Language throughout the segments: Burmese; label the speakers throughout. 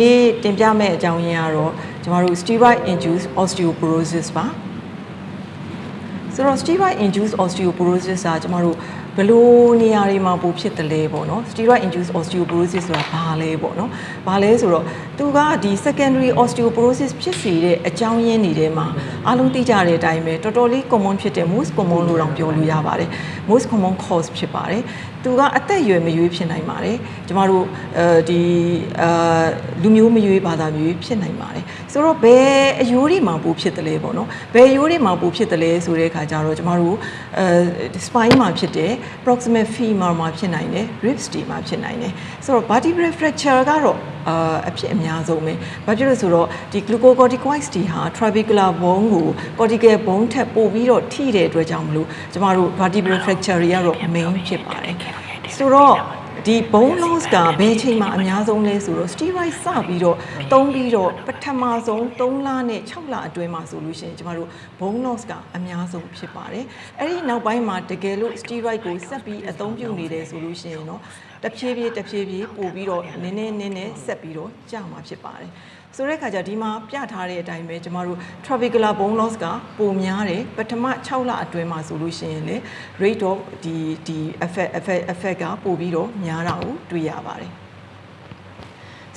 Speaker 1: နေ့တင်ပြမယ့်အကြောင်းရင်းကတော့ကျမတို့ steroid induced osteoporosis ပါဆိုတော့ steroid induced osteoporosis ကကျမတို့ဘယ်လိုနေရာတွေမှာပိုဖြစ်တယ်လဲပေါ့နော် steroid induced osteoporosis ဆိုတာဘာလဲပေါ့နော်ဘာလဲဆိုတော့သူကဒီ secondary osteoporosis ဖြစ်စေတဲ့အကြောင်းရင်းတွေထဲမှာအားလုံးသိကြတဲ့အတိုင်းပဲတော်တော်လေး common ဖြစ်တဲ့ most common လို့တောင်ပြောလို့ရပါတယ် most common cause ဖြစ်ပါတယ် သူကအသက်အရွယ်မရွေးဖြစ်နိုင်ပါတယ်ကျမတို့အဲဒီအာလူမျိုးမရွေးဘာသာမျိုးဖြစ်နိုင်ပါတယ်ဆိုတော့ဘယ်အယိုးတွေမှာပိုဖြစ်တယ်လဲပေါ့နော်ဘယ်အယိုးတွေမှာပိုဖြစ်တယ်လဲဆိုတဲ့အခါကျတော့ကျမတို့အဲ spine မှာဖြစ်တယ် proximal femur မှာဖြစ်နိုင်တယ် ribs တွေမှာဖြစ်နိုင်တယ် ဆိုတော့ vertebral fracture ကတော့အာအဖြစ်အများဆုံးပဲဘာဖြစ်လို့ဆိုတော့ဒီ glucocorticoids တွေဟာ trabecular bone ကို cortical bone ထက်ပိုပြီးတော့ထိတဲ့အတွက်ကြောင့်မလို့ကျမတို့ vertebral fracture တွေကတော့ main ဖြစ်ပါတယ်ဆိုတော့ဒီ bone loss ကဘယ်ချိန်မှာအများဆုံးလဲဆိုတော့ steroid စပြီးတော့တုံးပြီးတော့ပထမဆုံး3လနဲ့6လအတွင်းမှာဆိုလို့ရှိရင်ကျမတို့ bone loss ကအများဆုံးဖြစ်ပါတယ်အဲ့ဒီနောက်ပိုင်းမှာတကယ်လို့ steroid ကိုဆက်ပြီးအသုံးပြုနေတယ်ဆိုလို့ရှိရင်တော့ တဖြည်းဖြည်းတဖြည်းဖြည်းပို့ပြီးတော့နည်းနည်းနည်းနည်းဆက်ပြီးတော့ကြာမှာဖြစ်ပါတယ်ဆိုတဲ့အခါကျဒီမှာပြထားတဲ့အတိုင်းပဲကျမတို့ trabecular bone loss ကပိုများတယ်ပထမ6လအတွင်းမှာဆိုလို့ရှိရင်လေ rate of ဒီဒီ effect effect effect ကပိုပြီးတော့များတာကိုတွေ့ရပါတယ်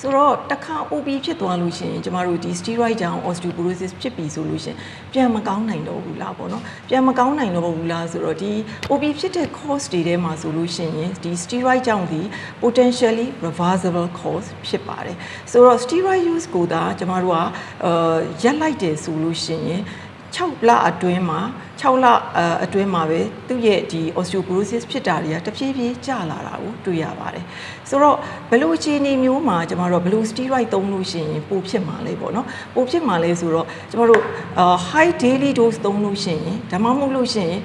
Speaker 1: ဆိုတော့တစ်ခါ OP ဖြစ်သွားလို့ရှိရင်ကျမတို့ဒီ steroid ကြောင့် osteoporosis ဖြစ်ပြီဆိုလို့ရှိရင်ပြန်မကောင်းနိုင်တော့ဘူးလားပေါ့နော်ပြန်မကောင်းနိုင်တော့ဘူးလားဆိုတော့ဒီ OP ဖြစ်တဲ့ cause တွေထဲမှာဆိုလို့ရှိရင်ဒီ steroid ကြောင့်ဒီ potentially reversible cause ဖြစ်ပါတယ်ဆိုတော့ steroid use ကိုသာကျမတို့ကအာရက်လိုက်တယ်ဆိုလို့ရှိရင် 6လအတွင်းမှာ6လအတွင်းမှာပဲသူ့ရဲ့ဒီ osteoporosis ဖြစ်တာတွေကတဖြည်းဖြည်းကျလာတာကိုတွေ့ရပါတယ်။ဆိုတော့ဘလို့အခြေအနေမျိုးမှာကျမတို့ဘလို့ steroid သုံးလို့ရှိရင်ပိုဖြစ်မှာလေပေါ့နော်။ပိုဖြစ်မှာလေဆိုတော့ကျမတို့ high daily dose သုံးလို့ရှိရင်ဒါမှမဟုတ်လို့ရှိရင်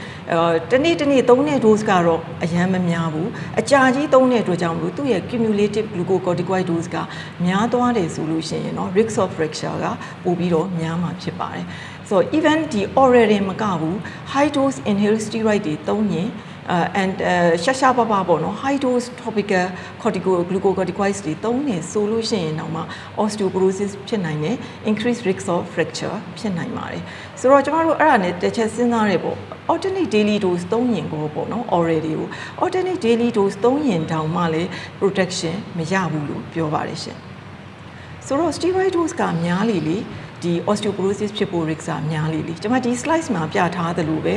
Speaker 1: တနေ့တနေ့သုံးတဲ့ dose ကတော့အရန်မများဘူး။အကြာကြီးသုံးတဲ့အတွက်ကြောင့်မလို့သူ့ရဲ့ cumulative glucocorticoid dose ကများသွားတယ်ဆိုလို့ရှိရင်နော် risk of fracture ကပိုပြီးတော့များမှာဖြစ်ပါတယ်။ ဆိုတော့ even ဒီ oral တွေမကဘူး high dose inhaled steroid တွေသုံးရင် uh, and ရှာရှာပါပါပေါ့နော် high dose topical corticoglucocorticoids တွေသုံးနေဆိုလို့ရှိရင်တော့မှ osteoporosis ဖြစ်နိုင်တယ် increased risk of fracture ဖြစ်နိုင်ပါတယ်ဆိုတော့ကျမတို့အဲ့ဒါနဲ့တစ်ချက်စဉ်းစားရပေါ့ alternate daily dose သုံးရင်ကိုပေါ့နော် oral တွေကို alternate daily dose သုံးရင်တောင်မှလည်း protection မရဘူးလို့ပြောပါတယ်ရှင်ဆိုတော့ steroid dose ကများလေလေ ဒီ osteoporosis ဖြစ်ဖို့ risk ကများလေလေကျွန်မဒီ slides မှာပြထားသလိုပဲ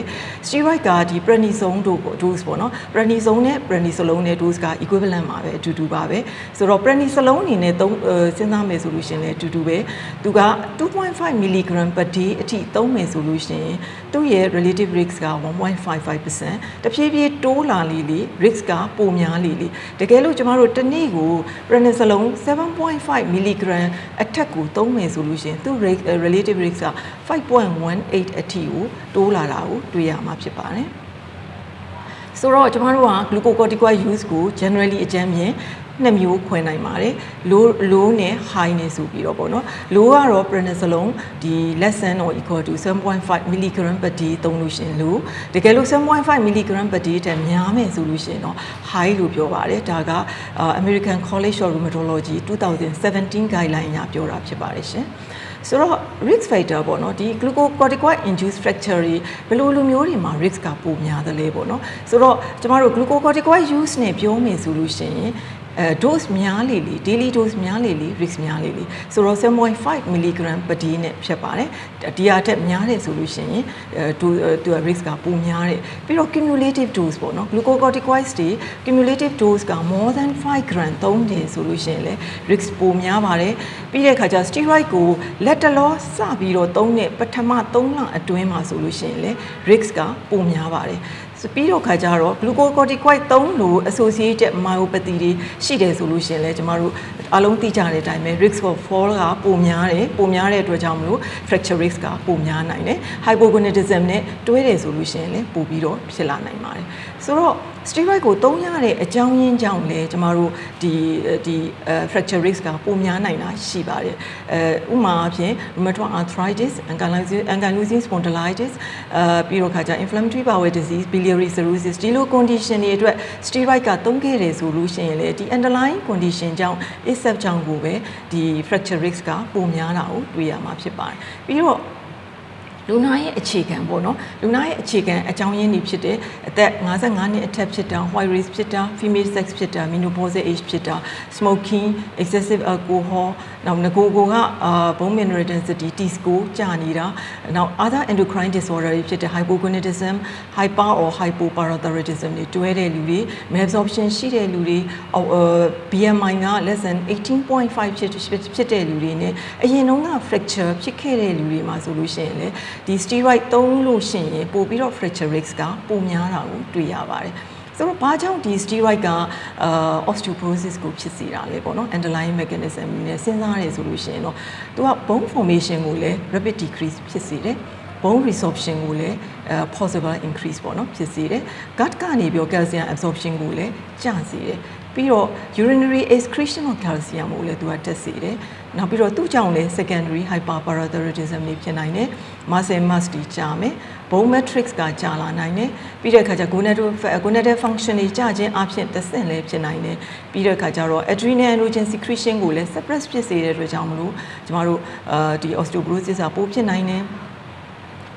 Speaker 1: steroid ကဒီ prednisone dose ပေါ့နော် prednisone နဲ့ prednisolone နဲ့ dose က equivalent ပါပဲအတူတူပါပဲဆိုတော့ prednisolone အနေနဲ့သုံးစဉ်းစားမယ်ဆိုလို့ရှင်လည်းအတူတူပဲသူက2.5 mg per day အထိသုံးမယ်ဆိုလို့ရှင်သူ့ရဲ့ relative risk က1.55%တဖြည်းဖြည်းတိုးလာလေလေ risk ကပိုများလေလေတကယ်လို့ကျမတို့တစ်နေ့ကို prednisolone 7.5 mg အထက်ကိုသုံးမယ်ဆိုလို့ရှင်သူ့ relative risk က5.18အထိကိုတိုးလာတာကိုတွေ့ရမှာဖြစ်ပါတယ်ဆိုတော့ကျမတို့က glucocorticoid use ကို generally အကြမ်းမြင်နှစ်မျိုးခွဲနိုင်ပါတယ် low low နဲ့ high နဲ့ဆိုပြီးတော့ပေါ့နော် low ကတော့ prednisolone ဒီ less than or equal to 7.5 mg per day သုံးလို့ရှင်လို့တကယ်လို့7.5 mg per day တက်များမယ်ဆိုလို့ရှင်တော့ high လို့ပြောပါတယ်ဒါက American College of Rheumatology 2017 guideline အရပြောတာဖြစ်ပါတယ်ရှင် ဆိုတော့ risk factor ပေါ့နော်ဒီ glucocorticoid induced fracture တွေဘယ်လိုလူမျိုးတွေမှာ risk ကပိုများသလဲပေါ့နော်ဆိုတော့ကျမတို့ glucocorticoid use နဲ့ပြောမယ်ဆိုလို့ရှိရင် အဲ dose များလေလေ daily dose များလေလေ risk များလေလေဆိုတော့7.5 mg per day နဲ့ဖြစ်ပါတယ်ဒီဟာထက်များတယ်ဆိုလို့ရှိရင်အဲသူက risk ကပိုများတယ်ပြီးတော့ cumulative dose ပေါ့နော် glucocorticoids တွေ cumulative dose က more than 5 gram သုံးတယ်ဆိုလို့ရှိရင်လည်း risk ပိုများပါတယ်ပြီးတဲ့အခါကျ steroid ကိုလက်တလောစပြီးတော့သုံးတဲ့ပထမ3လအတွင်းမှာဆိုလို့ရှိရင်လည်း risk ကပိုများပါတယ် ပြီးတော့ခါကြတော့ glucocorticoid သုံးလို့ associated myopathy တွေရှိတယ်ဆိုလို့ရှိရင်လည်းကျမတို့အလုံးသိကြတဲ့အတိုင်းပဲ risk of fall ကပိုများတယ်ပိုများတဲ့အတွက်ကြောင့်မလို့ fracture risk ကပိုများနိုင်တယ် hypogonadism နဲ့တွဲတယ်ဆိုလို့ရှိရင်လည်းပိုပြီးတော့ဖြစ်လာနိုင်ပါတယ် ဆိုတော့ steroid ကိုသုံးရတဲ့အကြောင်းရင်းကြောင့်လည်းကျမတို့ဒီဒီ fracture risk ကပိုများနိုင်တာရှိပါတယ်အဲဥပမာအဖြစ် rheumatoid arthritis ankylosing ankylosing spondylitis အဲပြီးတော့ခါကျ inflammatory bowel disease biliary cirrhosis ဒီလို condition တွေအတွက် steroid ကသုံးခဲ့တယ်ဆိုလို့ရှိရင်လေဒီ underlying condition ကြောင့် ASAP ကြောင့်ကိုပဲဒီ fracture risk ကပိုများတာကိုတွေ့ရမှာဖြစ်ပါတယ်ပြီးတော့ လူနာရဲ့အခြေခံပေါ့နော်လူနာရဲ့အခြေခံအကြောင်းရင်းတွေဖြစ်တဲ့အသက်55နှစ်အထက်ဖြစ်တာ white race ဖြစ်တာ female sex ဖြစ်တာ menopause age ဖြစ်တာ smoking excessive alcohol နောက်ငကိုကိုကအာ bone mineral density T score ကျနေတာနောက် other endocrine disorder တွေဖြစ်တဲ့ hypogonadism hyper or hypoparathyroidism တွေတွဲတဲ့လူတွေ malabsorption ရှိတဲ့လူတွေ BMI က less than 18.5ဖြစ်ဖြစ်တဲ့လူတွေ ਨੇ အရင်တုန်းက fracture ဖြစ်ခဲ့တဲ့လူတွေမှာဆိုလို့ရှိရင်လေဒီ steroid သုံးလို့ရှိရင်ပို့ပြီးတော့ fracture risk ကပိုများတာကိုတွေ့ရပါတယ် ဆိုတော့ဘာကြောင့်ဒီ steroid ကအာ osteoporosis ကိုဖြစ်စေတာလဲပေါ့နော် underlying mechanism နဲ့စဉ်းစားရဆိုလို့ရှိရင်တော့သူက bone formation ကိုလည်း rapid decrease ဖြစ်စေတယ် bone resorption ကိုလည်း possible increase ပေါ့နော်ဖြစ်စေတယ် gut ကနေပြီး calcium absorption ကိုလည်းကျစေတယ်ပြီးတော့ urinary excretion of calcium ကိုလည်းသူကတက်စေတယ်နောက်ပြီးတော့သူ့ကြောင့်လည်း secondary hyperparathyroidism တွေဖြစ်နိုင်တယ် muscle mass တွေကျမယ် bone matrix ကကြာလာနိုင်တယ်ပြီးတဲ့အခါကျ gonadal gonadal function တွေကျခြင်းအဖြစ်သက်ဆက်လည်းဖြစ်နိုင်တယ်ပြီးတဲ့အခါကျတော့ adrenal androgen secretion ကိုလည်း suppress ဖြစ်စေတဲ့အတွက်ကြောင့်မလို့ကျမတို့အာဒီ osteoporosis ကပိုဖြစ်နိုင်တယ်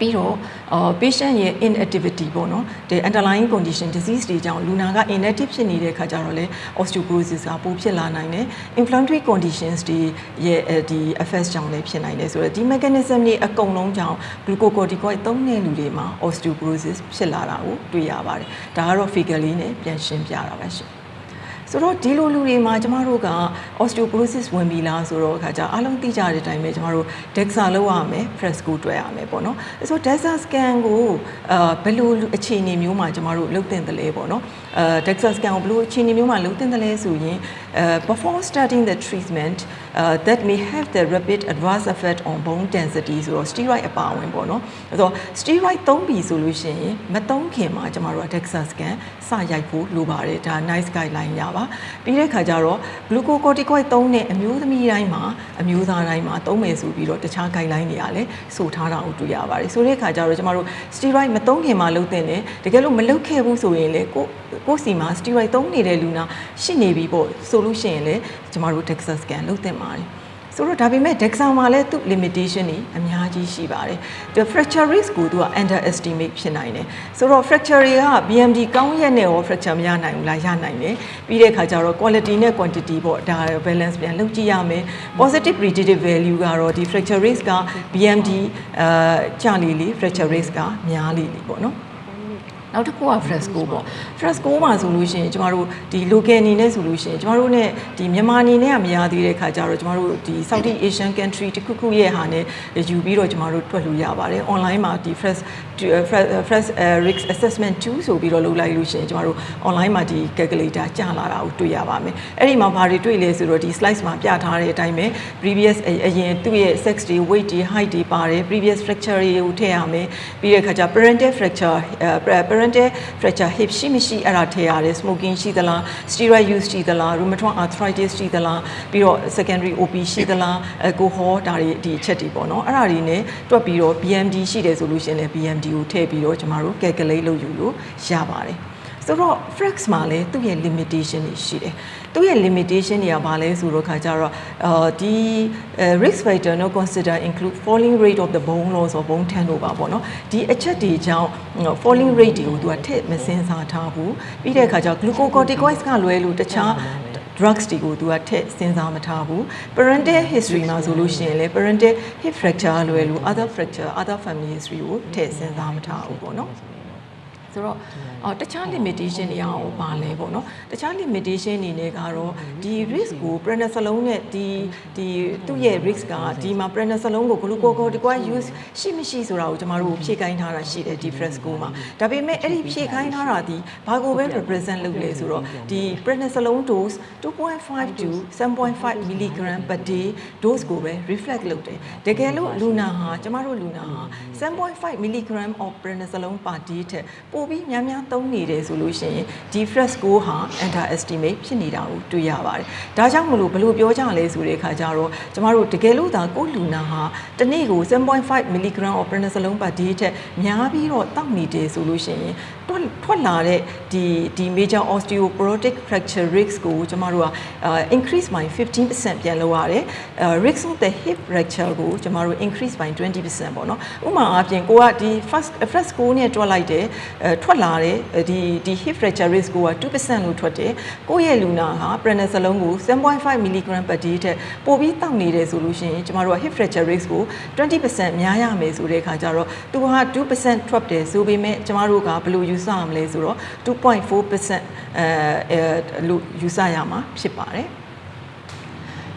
Speaker 1: ပြီးတော့အာ patient ရဲ့ inactivity ပေါ့နော်ဒီ underlying condition disease တွေကြောင့်လူနာက inactive ဖြစ်နေတဲ့ခါကျတော့လေ osteoporosis ကပိုဖြစ်လာနိုင်တယ် inflammatory conditions တွေရဲ့ဒီ effects ကြောင့်လည်းဖြစ်နိုင်တယ်ဆိုတော့ဒီ mechanism တွေအကုန်လုံးကြောင့် glucocorticoid သုံးတဲ့လူတွေမှာ osteoporosis ဖြစ်လာတာကိုတွေ့ရပါတယ်ဒါကတော့ figure လေးနဲ့ပြန်ရှင်းပြတာပါရှင် ဆိုတော့ဒီလိုလူတွေမှာကျမတို့က osteoporosis ဝင်ပြီလားဆိုတော့အခါကျအားလုံးသိကြတဲ့အတိုင်းပဲကျမတို့ DEXA လောက်ရမယ် fresco တွေ့ရမယ်ပေါ့နော်ဆိုတော့ DEXA scan ကိုအာဘယ်လိုအခြေအနေမျိုးမှာကျမတို့လုပ်တင်တယ်လဲပေါ့နော်အာ DEXA scan ကိုဘယ်လိုအခြေအနေမျိုးမှာလုပ်တင်တယ်လဲဆိုရင်အဲ before starting the treatment uh, that may have the rapid adverse effect on bone density ဆိုတော့ steroid အပါအဝင်ပေါ့နော်ဆိုတော့ steroid သုံးပြီဆိုလို့ရှိရင်မသုံးခင်မှာကျမတို့က DEXA scan စ ရိုက်ဖို့လိုပါတယ်ဒါ nice guideline ရပါပြီးတဲ့ခါကျတော့ glucocorticoid သုံးတဲ့အမျိုးသမီးတိုင်းမှာအမျိုးသားတိုင်းမှာသုံးမယ်ဆိုပြီးတော့တခြား guideline တွေကလည်းဆိုထားတာကိုတွေ့ရပါတယ်ဆိုတဲ့ခါကျတော့ကျမတို့ steroid မသုံးခင်မှာလုပ်တဲ့တယ်တကယ်လို့မလုပ်ခဲ့ဘူးဆိုရင်လေကိုကိုစီမှာ steroid သုံးနေတဲ့လူနာရှိနေပြီပေါ့ဆိုလို့ရှိရင်လေကျမတို့ DEXA scan လုပ်သင့်ပါတယ် ဆိုတော့ဒါပေမဲ့ DEXA မှာလည်းသူ့ limitation တွေအများကြီးရှိပါတယ်။ the fracture risk ကိုသူက underestimate ဖြစ်နိုင်တယ်။ဆိုတော့ fracture တွေက BMD ကောင်းရက်နဲ့ရော fracture မရနိုင်ဘူးလားရနိုင်တယ်။ပြီးတဲ့အခါကျတော့ quality နဲ့ quantity ပေါ့ဒါ balance ပြန်လုပ်ကြည့်ရမယ်။ positive predictive value ကတော့ဒီ fracture risk က BMD အာကျလေလေ fracture risk ကများလေလေပေါ့နော်။ နောက်တစ်ခုက fresco ပေါ့ fresco မှာဆိုလို့ရှိရင်ကျမတို့ဒီ local အနေနဲ့ဆိုလို့ရှိရင်ကျမတို့ ਨੇ ဒီမြန်မာအနေနဲ့ကမရသေးတဲ့ခါကျတော့ကျမတို့ဒီ Southeast Asian country တခုခုရဲ့ဟာနဲ့ယူပြီးတော့ကျမတို့တွက်လို့ရပါတယ် online မှာဒီ fresh fresh risk assessment 2ဆိုပြီးတော့လုပ်လိုက်လို့ရှိရင်ကျမတို့ online မှာဒီ calculator ကျလာတာကိုတွေ့ရပါမယ်အဲ့ဒီမှာဘာတွေတွေ့လဲဆိုတော့ဒီ slides မှာပြထားတဲ့အတိုင်းပဲ previous အရင်သူ့ရဲ့ sex တွေ weight တွေ height တွေပါတယ် previous fracture တွေကိုထည့်ရမယ်ပြီးတဲ့ခါကျ parental fracture parental fracture hip ရှိမရှိအဲ့ဒါထည့်ရတယ် smoking ရှိသလား steroid use ရှိသလား rheumatoid arthritis ရှိသလားပြီးတော့ secondary OP ရှိသလား alcohol ဒါတွေဒီအချက်တွေပေါ့နော်အဲ့ဒါတွေ ਨੇ တွက်ပြီးတော့ BMD ရှိတယ်ဆိုလို့ရှိရင်လည်း BMD ကိုထည့်ပြီးတော့ကျမတို့ calculate လုပ်ယူလို့ရပါတယ်ဆိုတော့ flex မှာလည်းသူ့ရဲ့ limitation တွေရှိတယ်သူ့ရဲ့ limitation တွေကဘာလဲဆိုတော့ခါကြတော့အာဒီ risk factor no consider include falling rate of the bone loss or bone turnover ပေါ့နော်ဒီအချက်တွေကြောင့် falling rate တွေကိုသူကထည့်မစင်စားထားဘူးပြီးတဲ့အခါကျ glucocorticoids ကလွဲလို့တခြား drugs တွေကိုသူကထည့်စဉ်းစားမထားဘူး parental history မှာဆိုလို့ရှိရင်လေ parental hip fracture လွယ်လို့ other fracture other family history ကိုထည့်စဉ်းစားမထားဘူးပေါ့နော် ဆိုတော့အော်တခြား limitation တွေရောပါလဲပေါ့နော်တခြား limitation အနေနဲ့ကတော့ဒီ risk ကို prednisolone နဲ့ဒီဒီသူ့ရဲ့ risk ကဒီမှာ prednisolone ကို glucocorticoid use ရှိမရှိဆိုတာကိုကျမတို့ဖြည့်ခိုင်းထားတာရှိတယ်ဒီ fresco မှာဒါပေမဲ့အဲ့ဒီဖြည့်ခိုင်းထားတာဒီဘာကိုပဲ represent လုပ်လဲဆိုတော့ဒီ prednisolone dose 2.5 to 7.5 mg per day dose ကိုပဲ reflect လုပ်တယ်တကယ်လို့လူနာဟာကျမတို့လူနာဟာ7.5 mg of prednisolone per day ထက်ပိုပိုပြီးများများသုံးနေတယ်ဆိုလို့ရှိရင်ဒီ fresco ဟာ underestimate ဖြစ်နေတာကိုတွေ့ရပါတယ်။ဒါကြောင့်မလို့ဘယ်လိုပြောကြလဲဆိုတဲ့အခါကျတော့ကျမတို့တကယ်လို့သာကိုလူနာဟာတစ်နေ့ကို7.5 mg of prednisolone per day ထက်များပြီးတော့တောက်နေတယ်ဆိုလို့ရှိရင်ထွက်ထွက်လာတဲ့ဒီဒီ major osteoporotic fracture risk ကိုကျမတို့က increase by 15%ပြန်လုပ်ရတယ်။ risk of the hip fracture ကိုကျမတို့ increase by 20%ပေါ့နော်။ဥပမာအားဖြင့်ကိုကဒီ first first ကိုနဲ့တွက်လိုက်တယ်ထွက်လာတဲ့ဒီဒီ hip fracture risk ကိုက2%လို့ထွက်တယ်။ကိုယ့်ရဲ့လူနာဟာ prednisolone ကို7.5 mg per day ထက်ပိုပြီးတောက်နေတယ်ဆိုလို့ရှိရင်ကျမတို့က hip fracture risk ကို20%များရမယ်ဆိုတဲ့အခါကျတော့သူဟာ2%ထွက်တယ်ဆိုပေမဲ့ကျမတို့ကဘယ်လိုယူဆရမလဲဆိုတော့2.4%အဲအဲလို့ယူဆရမှာဖြစ်ပါတယ်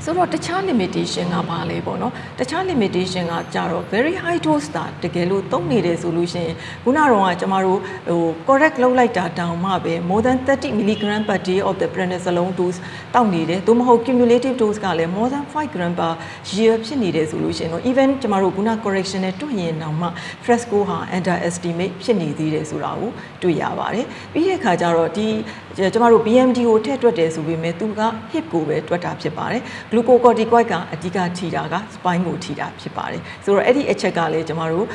Speaker 1: ဆိုတော့တခြား limitation ကဘာလဲပေါ့နော်တခြား limitation ကကြတော့ very high dose တာတကယ်လို့သုံးနေတယ်ဆိုလို့ရှိရင်ခုနကတော့ကျမတို့ဟို correct လုပ်လိုက်တာတောင်မှပဲ more than 30 mg per day of the prednisolone dose တောက်နေတယ်သို့မဟုတ် cumulative dose ကလည်း more than 5 gram per year ဖြစ်နေတယ်ဆိုလို့ရှိရင်တော့ even ကျမတို့ခုန correction နဲ့တွေ့ရင်တောင်မှ fresco ဟာ underestimate ဖြစ်နေသေးတယ်ဆိုတာကိုတွေ့ရပါတယ်ပြီးတဲ့အခါကျတော့ဒီကျမတို့ BMD ကိုထည့်တွက်တယ်ဆိုပေမဲ့သူက hip ကိုပဲတွက်တာဖြစ်ပါတယ် glucocorticoid ကအဓိကထိတာက spine ကိုထိတာဖြစ်ပါတယ်ဆိုတော့အဲ့ဒီအချက်ကလည်းကျမတို့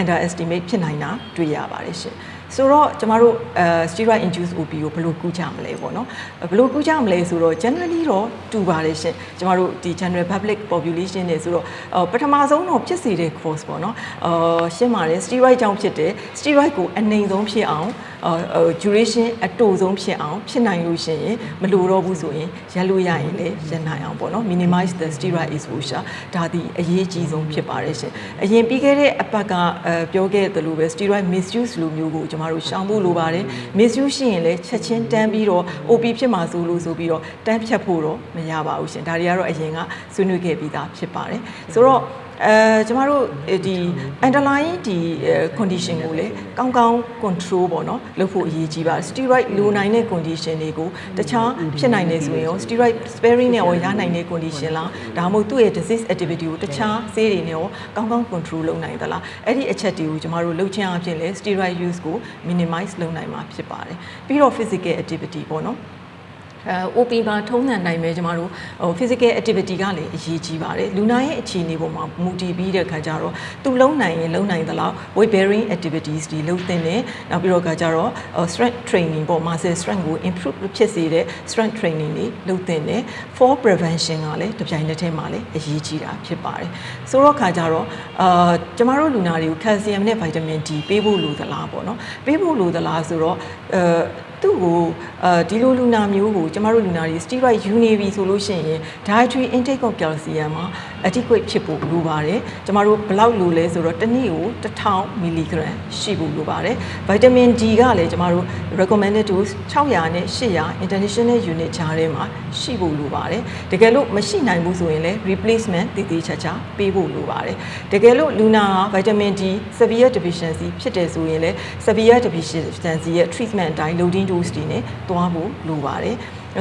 Speaker 1: underestimate ဖြစ်နိုင်တာတွေ့ရပါတယ်ရှင်ဆိုတော့ကျမတို့အဲ steroid induced OP ကိုဘယ်လိုကူးကြမလဲပေါ့နော်ဘယ်လိုကူးကြမလဲဆိုတော့ generally တော့တူပါတယ်ရှင်ကျမတို့ဒီ general public population နေဆိုတော့ပထမဆုံးတော့ဖြစ်စေတဲ့ cause ပေါ့နော်အာရှင်းပါတယ် steroid ကြောင့်ဖြစ်တယ် steroid ကိုအနှိမ်ဆုံးဖြစ်အောင်အာ duration အတူဆုံးဖြစ်အောင်ဖြစ်နိုင်လို့ရှိရင်မလိုတော့ဘူးဆိုရင်ရက်လို့ရရင်လည်းရနိုင်အောင်ပေါ့နော် minimize the steroid exposure ဒါဒီအရေးကြီးဆုံးဖြစ်ပါတယ်ရှင်အရင်ပြီးခဲ့တဲ့အပတ်ကအဲပြောခဲ့သလိုပဲ steroid misuse လိုမျိုးကိုကျွန်မတို့ရှောင်ဖို့လိုပါတယ် misuse ရှိရင်လည်းချက်ချင်းတန်းပြီးတော့ OP ဖြစ်မှာဆိုလို့ဆိုပြီးတော့တန်းဖြတ်ဖို့တော့မရပါဘူးရှင်ဒါတွေကတော့အရင်ကဆွေးနွေးခဲ့ပြီးသားဖြစ်ပါတယ်ဆိုတော့ အဲကျမတို့ဒီ underlying ဒီ condition ကိုလည်းကောင်းကောင်း control ပေါ့နော်လုပ်ဖို့အရေးကြီးပါတယ် steroid လိုနိုင်တဲ့ condition တွေကိုတခြားဖြစ်နိုင်နေဆိုရင်ရော steroid sparing နဲ့ရောရနိုင်တဲ့ condition လားဒါမှမဟုတ်သူ့ရဲ့ disease activity ကိုတခြားဆေးတွေနဲ့ရောကောင်းကောင်း control လုပ်နိုင်သလားအဲ့ဒီအချက်တွေကိုကျမတို့လုပ်ချင်အဖြစ်လဲ steroid use ကို minimize လုပ်နိုင်မှာဖြစ်ပါတယ်ပြီးတော့ physical activity ပေါ့နော် အဲ OP မှာထုံးစံနိုင်ပဲကျမတို့ဟို physical activity ကလည်းအရေးကြီးပါတယ်လူနာရဲ့အခြေအနေပေါ်မှာမူတည်ပြီးတဲ့ခါကျတော့သူလုံးနိုင်ရင်လုံးနိုင်သလောက် weight bearing activities တွေလုပ်သင့်တယ်နောက်ပြီးတော့ခါကျတော့ strength training ပေါ့ muscle strength ကို improve ဖြစ်စေတဲ့ strength training တွေလုပ်သင့်တယ် fall prevention ကလည်းတစ်ပြိုင်တည်းထဲမှာလည်းအရေးကြီးတာဖြစ်ပါတယ်ဆိုတော့ခါကျတော့အာကျမတို့လူနာတွေကို calcium နဲ့ vitamin D ပေးဖို့လိုသလားပေါ့နော်ပေးဖို့လိုသလားဆိုတော့အဲ သူ့ကိုအဲဒီလိုလူနာမျိုးကိုကျမတို့လူနာတွေ steroid ယူနေပြီဆိုလို့ရှိရင် dietary intake of calcium မှာ adequate ဖြစ်ဖို့လိုပါတယ်ကျမတို့ဘယ်လောက်လိုလဲဆိုတော့တစ်နေ့ကို1000 mg ရှိဖို့လိုပါတယ် vitamin D ကလည်းကျမတို့ recommended dose 600နဲ့800 international unit ကြားထဲမှာရှိဖို့လိုပါတယ်တကယ်လို့မရှိနိုင်ဘူးဆိုရင်လည်း replacement တည်တည်ချာချာပေးဖို့လိုပါတယ်တကယ်လို့လူနာက vitamin D severe deficiency ဖြစ်တယ်ဆိုရင်လည်း severe deficiency ရဲ့ treatment အတိုင်း loading dose တွေနဲ့တွားဖို့လိုပါတယ်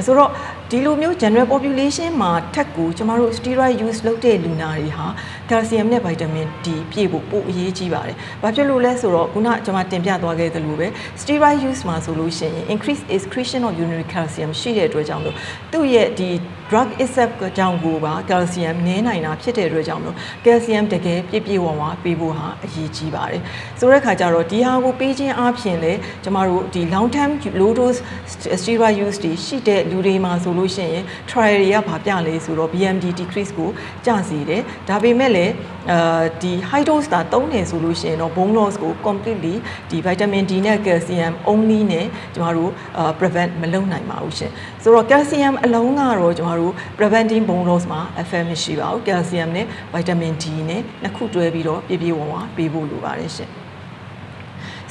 Speaker 1: ဆိုတော့ ဒီလိုမျိုး general population မှာထက်ကိုကျမတို့ steroid use လုပ်တဲ့လူနာတွေဟာ calcium နဲ့ vitamin D ပြည့်ဖို့ပိုအရေးကြီးပါတယ်။ဘာဖြစ်လို့လဲဆိုတော့ခုနကျွန်မတင်ပြသွားခဲ့သလိုပဲ steroid use မှာဆိုလို့ရှိရင် increase excretion of urinary calcium ရှိတဲ့အတွက်ကြောင့်လို့သူ့ရဲ့ဒီ drug itself ကြောင့်ကိုပါ calcium နည်းနိုင်တာဖြစ်တဲ့အတွက်ကြောင့်လို့ calcium တကယ်ပြည့်ပြည့်ဝဝပေးဖို့ဟာအရေးကြီးပါတယ်။ဆိုတဲ့ခါကျတော့ဒီဟာကိုပေးခြင်းအပြင်လေကျမတို့ဒီ long term low dose steroid use တွေရှိတဲ့လူတွေမှာဆိုလို့ရှိရင် trial တွေကဘာပြလဲဆိုတော့ BMD decrease ကိုကျစေတယ်။ဒါပေမဲ့လည်းအာဒီ high dose တာသုံးတယ်ဆိုလို့ရှိရင်တော့ bone loss ကို completely ဒီ vitamin D နဲ့ calcium only နဲ့ကျမတို့ prevent မလုပ်နိုင်ပါဘူးရှင်။ဆိုတော့ calcium အလုံးကတော့ကျမတို့ preventing bone loss မှာ effect မရှိပါဘူး calcium နဲ့ vitamin D နဲ့နှစ်ခုတွဲပြီးတော့ပြည့်ပြည့်ဝဝပေးဖို့လိုပါတယ်ရှင်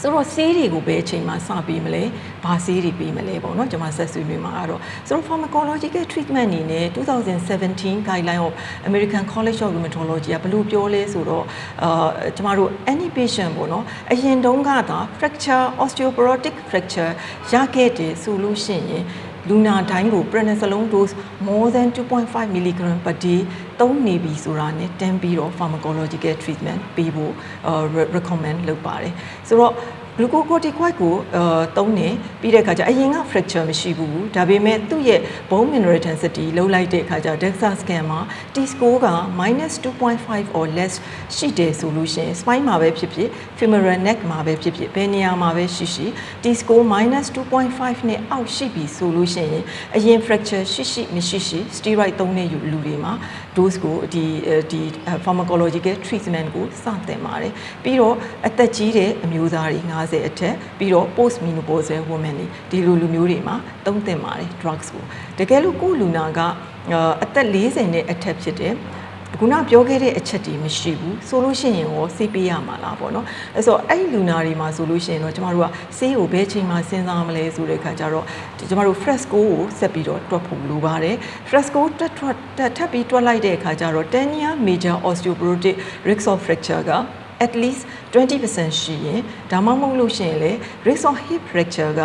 Speaker 1: ဆိုတော့ဆေးတွေကိုဘယ်အချိန်မှစပေးမလဲဘာဆေးတွေပေးမလဲပေါ့နော်ကျွန်မဆက်ဆွေးနွေးမှာအဲ့တော့ဆိုတော့ pharmacological treatment အနေနဲ့2017 guideline of American College of Rheumatology ကဘယ်လိုပြောလဲဆိုတော့အာကျွန်မတို့ any patient ပေါ့နော်အရင်တုန်းကသာ fracture osteoporotic fracture ရခဲ့တယ်ဆိုလို့ရှိရင် လူနာတိုင်းကို prednisolone dose more than 2.5 mg per day သုံးနေပြီဆိုတာနဲ့တန်းပြီးတော့ pharmacological treatment ပေးဖို့ recommend လုပ်ပါတယ်ဆိုတော့ glucocorticoid ကိုအာသုံးနေပြီးတဲ့အခါကျအရင်က fracture မရှိဘူးဒါပေမဲ့သူ့ရဲ့ bone mineral density လုံးလိုက်တဲ့အခါကျ DEXA scan မှာ T score က -2.5 or less ရှိတယ်ဆိုလို့ရှိရင် spine မှာပဲဖြစ်ဖြစ် femoral neck မှာပဲဖြစ်ဖြစ်ဘယ်နေရာမှာပဲရှိရှိ T score -2.5 နဲ့အောက်ရှိပြီဆိုလို့ရှိရင်အရင် fracture ရှိရှိမရှိရှိ steroid သုံးတဲ့လူတွေမှာ dose ကိုဒီဒီ pharmacological treatment ကိုစတင်ပါတယ်ပြီးတော့အသက်ကြီးတဲ့အမျိုးသားတွေ50အထက်ပြီးတော့ post menopausal women တွေဒီလိုလူမျိုးတွေမှာသုံးသင့်ပါတယ် drugs ကိုတကယ်လို့ကိုလူနာကအသက်40နဲ့အထက်ဖြစ်တယ်ခုနပြောခဲ့တဲ့အချက်တွေမရှိဘူးဆိုလို့ရှိရင်ရောဆေးပေးရမှာလားပေါ့နော်အဲဆိုအဲ့လူနာတွေမှာဆိုလို့ရှိရင်တော့ကျမတို့ကဆေးကိုဘယ်ချိန်မှစဉ်းစားမလဲဆိုတဲ့အခါကျတော့ကျမတို့ fresco ကိုဆက်ပြီးတော့တွက်ဖို့လိုပါတယ် fresco တက်ထွက်တက်ထပ်ပြီးတွက်လိုက်တဲ့အခါကျတော့10 year major osteoporotic risk of fracture က at least 20%ရှိရင်ဒါမှမဟုတ်လို့ရှိရင်လေ risk of hip fracture က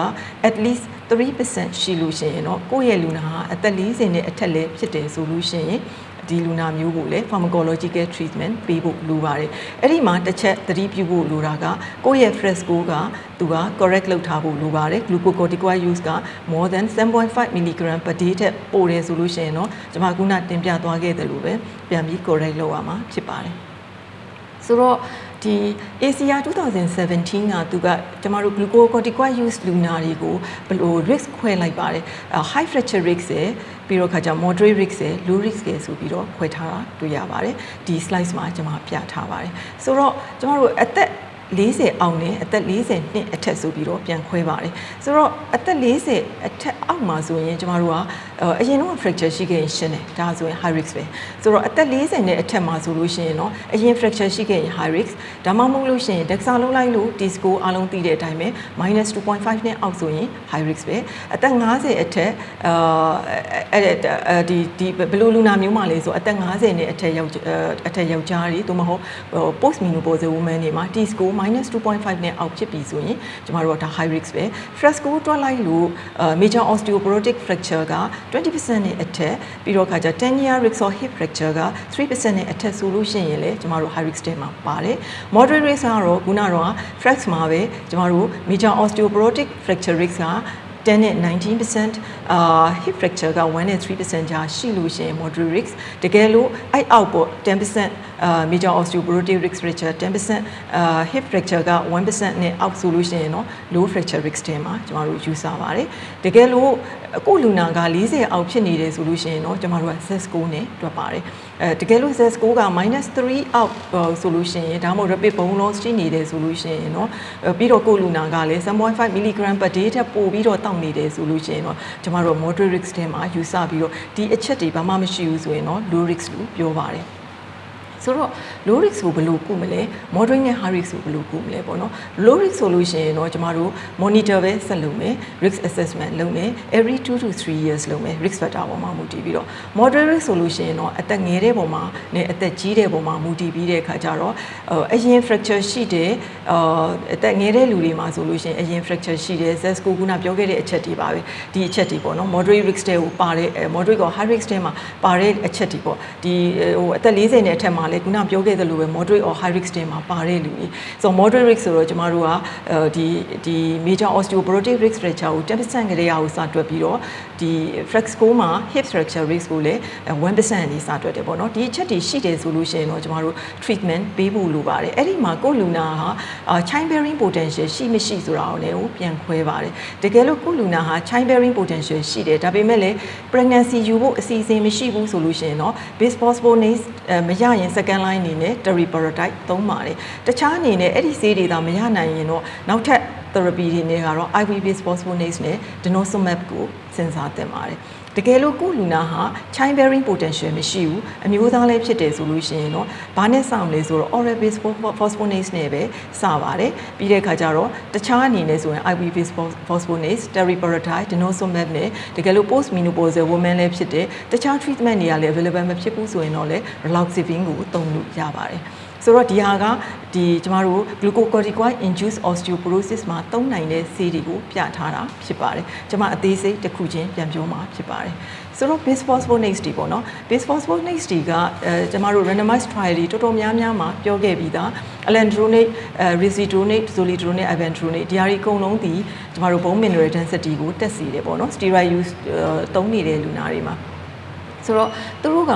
Speaker 1: at least 3%ရှိလို့ရှိရင်တော့ကိုယ့်ရဲ့လူနာဟာအသက်40နဲ့အထက်လည်းဖြစ်တယ်ဆိုလို့ရှိရင်ဒီလူနာမျိုးကိုလည်း pharmacological treatment ပေးဖို့လိုပါတယ်အဲ့ဒီမှာတစ်ချက်သတိပြုဖို့လိုတာကကိုယ့်ရဲ့ fresco ကသူက correct လုပ်ထားဖို့လိုပါတယ် glucocorticoid use က more than 7.5 mg per day ထက်ပိုတယ်ဆိုလို့ရှိရင်တော့ကျွန်မခုနတင်ပြသွားခဲ့တယ်လို့ပဲပြန်ပြီး correct လုပ်ရမှာဖြစ်ပါတယ် ဆိုတော့ဒီ ACR 2017ကသူကကျမတို့ glucocorticoid use လူနာတွေကိုဘယ်လို risk ခွဲလိုက်ပါတယ် high fracture risk ရယ်ပြီးတော့ခါကျ moderate risk ရယ် low risk ရယ်ဆိုပြီးတော့ခွဲထားတာတွေ့ရပါတယ်ဒီ slide မှာကျွန်မပြထားပါတယ်ဆိုတော့ကျမတို့အသက် 40အောက်နဲ့အသက်40နှစ်အထက်ဆိုပြီးတော့ပြန်ခွဲပါတယ်ဆိုတော့အသက်40အထက်အောက်မှာဆိုရင်ကျမတို့ကအရင်တော့ fracture ရှိခဲ့ရင်ရှင်းတယ်ဒါဆိုရင် high risk ပဲဆိုတော့အသက်40နဲ့အထက်မှာဆိုလို့ရှိရင်တော့အရင် fracture ရှိခဲ့ရင် high risk ဒါမှမဟုတ်လို့ရှိရင် DEXA လုံးလိုက်လို့ T score အလုံးသိတဲ့အတိုင်းပဲ -2.5 နဲ့အောက်ဆိုရင် high risk ပဲအသက်50အထက်အာအဲ့ဒီဒီဘယ်လိုလူနာမျိုးမှလဲဆိုအသက်50နဲ့အထက်ယောက်အထက်ယောက်ျားတွေသို့မဟုတ် post menopausal woman တွေမှာ T score -2.5 နဲ့အောက်ဖြစ်ပြီဆိုရင်ကျမတို့ကဒါ high risk ပဲ fresco တွက်လိုက်လို့ major osteoporotic fracture က20%နဲ့အထက်ပြီးတော့ခါကျ10 year risk of hip fracture က3%နဲ့အထက်ဆိုလို့ရှိရင်လေကျမတို့ high risk ထဲမှာပါတယ် moderate risk ကတော့ခုနကတော့ frax မှာပဲကျမတို့ major osteoporotic fracture risk က 10နဲ့19%အာ hip fracture က1နဲ့3%ကြာရှိလို့ရှိရင် moderate risk တကယ်လို့အဲ့အောက်ပေါ့10%အာ major osteoporotic risk fracture 10%အာ hip fracture က1%နဲ့အောက်ဆိုလို့ရှိရင်တော့ low fracture risk ထဲမှာကျမတို့ယူဆပါတယ်တကယ်လို့ ကိုလူနာက40အောက်ဖြစ်နေတယ်ဆိုလို့ရှိရင်တော့ကျမတို့က Z-score နဲ့တွက်ပါတယ်အဲတကယ်လို့ Z-score က -3 အောက်ဆိုလို့ရှိရင်ဒါမှမဟုတ် rapid bone loss ရှိနေတယ်ဆိုလို့ရှိရင်တော့ပြီးတော့ကိုလူနာကလည်း7.5 mg per day ထက်ပိုပြီးတော့တောက်နေတယ်ဆိုလို့ရှိရင်တော့ကျမတို့ moderate risk ထဲမှာယူဆပြီးတော့ဒီအချက်တွေဘာမှမရှိဘူးဆိုရင်တော့ low risk လို့ပြောပါတယ် ဆိုတော့ low risk ကိုဘယ်လိုကုမလဲ moderate နဲ့ high risk ကိုဘယ်လိုကုမလဲပေါ့နော် low risk ဆိုလို့ရှိရင်တော့ကျမတို့ monitor ပဲဆက်လုပ်မယ် risk assessment လုပ်မယ် every 2 to 3 years လုပ်မယ် risk factor ပေါ်မှာမူတည်ပြီးတော့ moderate risk ဆိုလို့ရှိရင်တော့အသက်ငယ်တဲ့ပုံမှာနဲ့အသက်ကြီးတဲ့ပုံမှာမူတည်ပြီးတဲ့အခါကျတော့အရင် fracture ရှိတယ်အသက်ငယ်တဲ့လူတွေမှာဆိုလို့ရှိရင်အရင် fracture ရှိတယ် Z score ခုနပြောခဲ့တဲ့အချက်တွေပါပဲဒီအချက်တွေပေါ့နော် moderate risk တဲ့ကိုပါတဲ့ moderate က high risk တဲ့မှာပါတဲ့အချက်တွေပေါ့ဒီဟိုအသက်40နဲ့အထက်မှာလေခုနပြောခဲ့သလိုပဲ moderate or high risk တွေမှာပါတဲ့လူတွေဆိုတော့ moderate risk ဆိုတော့ကျမတို့ကဒီဒီ major osteoporotic risk fracture ကို10%ကလေးအောင်စတွက်ပြီးတော့ဒီ flex score မှာ hip fracture risk ကိုလည်း1%အထိစတွက်တယ်ပေါ့နော်ဒီအချက်တွေရှိတယ်ဆိုလို့ရှိရင်တော့ကျမတို့ treatment ပေးဖို့လိုပါတယ်အဲ့ဒီမှာကိုလူနာဟာ child bearing potential ရှိမရှိဆိုတာကိုလည်းပြန်ခွဲပါတယ်တကယ်လို့ကိုလူနာဟာ child bearing potential ရှိတယ်ဒါပေမဲ့လည်း pregnancy ယူဖို့အစီအစဉ်မရှိဘူးဆိုလို့ရှိရင်တော့ base phosphonates မရရင် second line အနေနဲ့ teriparatide သုံးပါတယ်တခြားအနေနဲ့အဲ့ဒီဆေးတွေသာမရနိုင်ရင်တော့နောက်ထပ် therapy တွေနဲ့ကတော့ IV based phosphonates နဲ့ denosumab ကိုစဉ်းစားသင့်ပါတယ် တကယ်လို့ကိုလူနာဟာ child bearing potential မရှိဘူးအမျိုးသားလည်းဖြစ်တယ်ဆိုလို့ရှိရင်တော့ဘာနဲ့စမလဲဆိုတော့ oral based phosphonates နဲ့ပဲစပါတယ်ပြီးတဲ့အခါကျတော့တခြားအနေနဲ့ဆိုရင် IV based phosphonates teriparatide denosumab နဲ့တကယ်လို့ post menopausal woman လည်းဖြစ်တယ်တခြား treatment တွေကလည်း available မဖြစ်ဘူးဆိုရင်တော့လည်း raloxifene ကိုသုံးလို့ရပါတယ် ဆိုတော့ဒီဟာကဒီကျမတို့ glucocorticoid induced osteoporosis မှာသုံးနိုင်တဲ့ဆေးတွေကိုပြထားတာဖြစ်ပါတယ်။ကျမအသေးစိတ်တစ်ခုချင်းပြန်ပြောမှာဖြစ်ပါတယ်။ဆိုတော့ bisphosphonates တွေပေါ့နော် bisphosphonates တွေကအဲကျမတို့ randomized trial တွေတော်တော်များများမှာပြောခဲ့ပြီးသား alendronate, risidronate, zoledronate, ivandronate ဒီဟာတွေအကုန်လုံးဒီကျမတို့ bone mineral density ကိုတက်စီတယ်ပေါ့နော် steroid use သုံးနေတဲ့လူနာတွေမှာဆိုတော့သူတို့က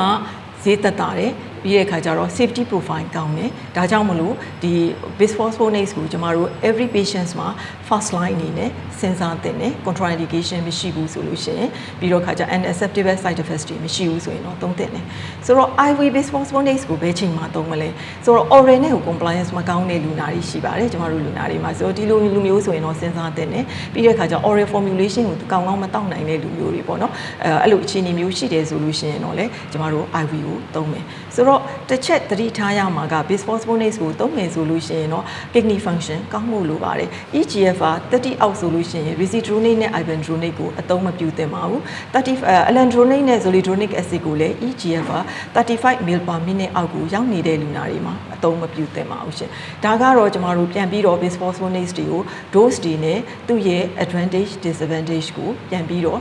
Speaker 1: ဈေးသက်တာတယ် ပြီးတဲ့အခါကျတော့ safety profile ကောင်းတယ်ဒါကြောင့်မလို့ဒီ bisphosphonates ကိုကျမတို့ every patients မှာ first line အနေနဲ့စဉ်းစားသင့်တယ် contraindication မရှိဘူးဆိုလို့ရှိရင်ပြီးတော့ခါကျ unacceptable side effects တွေမရှိဘူးဆိုရင်တော့သုံးသင့်တယ်ဆိုတော့ IV bisphosphonates ကိုဘယ်ချိန်မှသုံးမလဲဆိုတော့ oral နဲ့ကို compliance မကောင်းတဲ့လူနာတွေရှိပါတယ်ကျမတို့လူနာတွေမှာဆိုတော့ဒီလိုလူမျိုးဆိုရင်တော့စဉ်းစားသင့်တယ်ပြီးတဲ့အခါကျ oral formulation ကိုကောင်းကောင်းမတောက်နိုင်တဲ့လူမျိုးတွေပေါ့နော်အဲအဲ့လိုအခြေအနေမျိုးရှိတယ်ဆိုလို့ရှိရင်တော့လေကျမတို့ IV ကိုသုံးမယ်ဆိုတော့တစ်ချက်သတိထားရမှာက bisphosphonates ကိုသုံးမယ်ဆိုလို့ရှိရင်တော့ kidney function ကောင်းမှုလိုပါတယ် EGFR 30အောက်ဆိုလို့ရှိရင် risidronate နဲ့ ivandronate ကိုအသုံးမပြုသင့်ပါဘူး30 alendronate နဲ့ zoledronic acid ကိုလည်း EGFR 35 ml per minute အောက်ကိုရောက်နေတဲ့လူနာတွေမှာအသုံးမပြုသင့်ပါဘူးရှင်ဒါကတော့ကျမတို့ပြန်ပြီးတော့ bisphosphonates တွေကို dose တွေနဲ့သူ့ရဲ့ advantage disadvantage ကိုပြန်ပြီးတော့